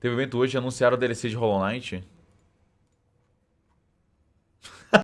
Teve evento hoje, anunciaram o DLC de Hollow Knight.